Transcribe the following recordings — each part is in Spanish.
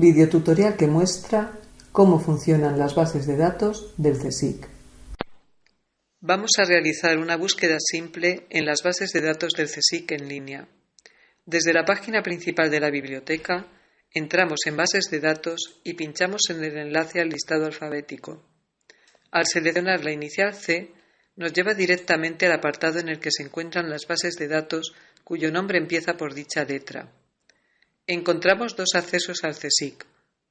Videotutorial que muestra cómo funcionan las bases de datos del CSIC. Vamos a realizar una búsqueda simple en las bases de datos del CSIC en línea. Desde la página principal de la biblioteca, entramos en Bases de datos y pinchamos en el enlace al listado alfabético. Al seleccionar la inicial C, nos lleva directamente al apartado en el que se encuentran las bases de datos cuyo nombre empieza por dicha letra. Encontramos dos accesos al CSIC,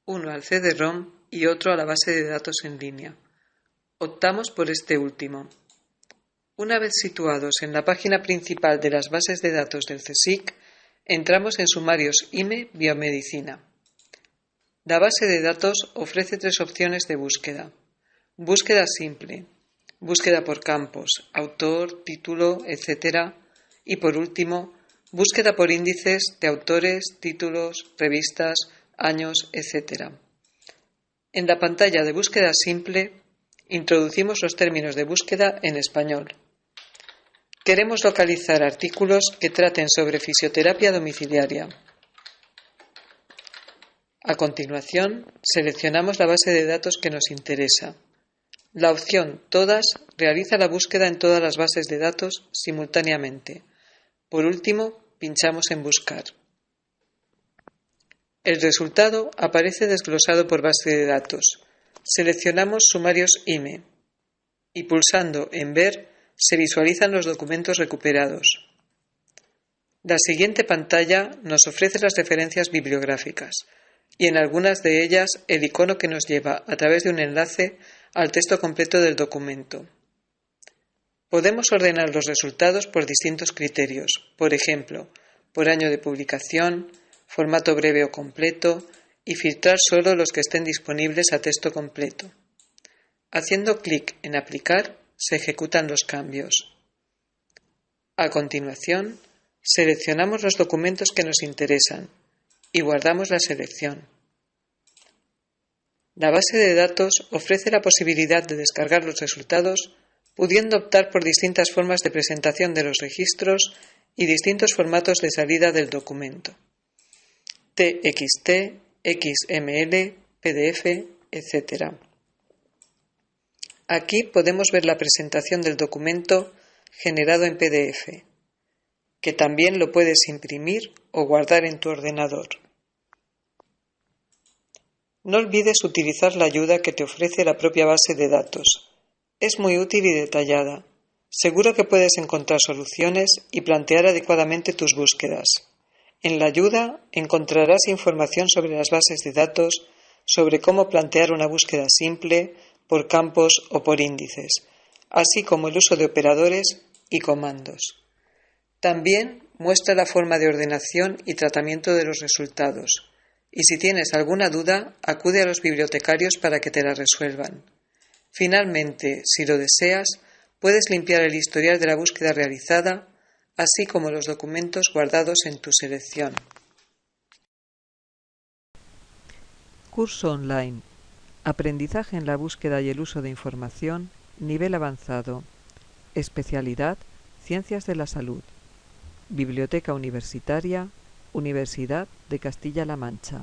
uno al CD-ROM y otro a la base de datos en línea. Optamos por este último. Una vez situados en la página principal de las bases de datos del CSIC, entramos en Sumarios IME Biomedicina. La base de datos ofrece tres opciones de búsqueda. Búsqueda simple, búsqueda por campos, autor, título, etc. Y por último, Búsqueda por índices de autores, títulos, revistas, años, etc. En la pantalla de búsqueda simple introducimos los términos de búsqueda en español. Queremos localizar artículos que traten sobre fisioterapia domiciliaria. A continuación, seleccionamos la base de datos que nos interesa. La opción Todas realiza la búsqueda en todas las bases de datos simultáneamente por último, pinchamos en Buscar. El resultado aparece desglosado por base de datos. Seleccionamos Sumarios IME y pulsando en Ver se visualizan los documentos recuperados. La siguiente pantalla nos ofrece las referencias bibliográficas y en algunas de ellas el icono que nos lleva a través de un enlace al texto completo del documento. Podemos ordenar los resultados por distintos criterios, por ejemplo, por año de publicación, formato breve o completo, y filtrar solo los que estén disponibles a texto completo. Haciendo clic en Aplicar, se ejecutan los cambios. A continuación, seleccionamos los documentos que nos interesan y guardamos la selección. La base de datos ofrece la posibilidad de descargar los resultados pudiendo optar por distintas formas de presentación de los registros y distintos formatos de salida del documento. TXT, XML, PDF, etc. Aquí podemos ver la presentación del documento generado en PDF, que también lo puedes imprimir o guardar en tu ordenador. No olvides utilizar la ayuda que te ofrece la propia base de datos es muy útil y detallada. Seguro que puedes encontrar soluciones y plantear adecuadamente tus búsquedas. En la ayuda encontrarás información sobre las bases de datos, sobre cómo plantear una búsqueda simple, por campos o por índices, así como el uso de operadores y comandos. También muestra la forma de ordenación y tratamiento de los resultados, y si tienes alguna duda, acude a los bibliotecarios para que te la resuelvan. Finalmente, si lo deseas, puedes limpiar el historial de la búsqueda realizada, así como los documentos guardados en tu selección. Curso online. Aprendizaje en la búsqueda y el uso de información. Nivel avanzado. Especialidad. Ciencias de la Salud. Biblioteca Universitaria. Universidad de Castilla-La Mancha.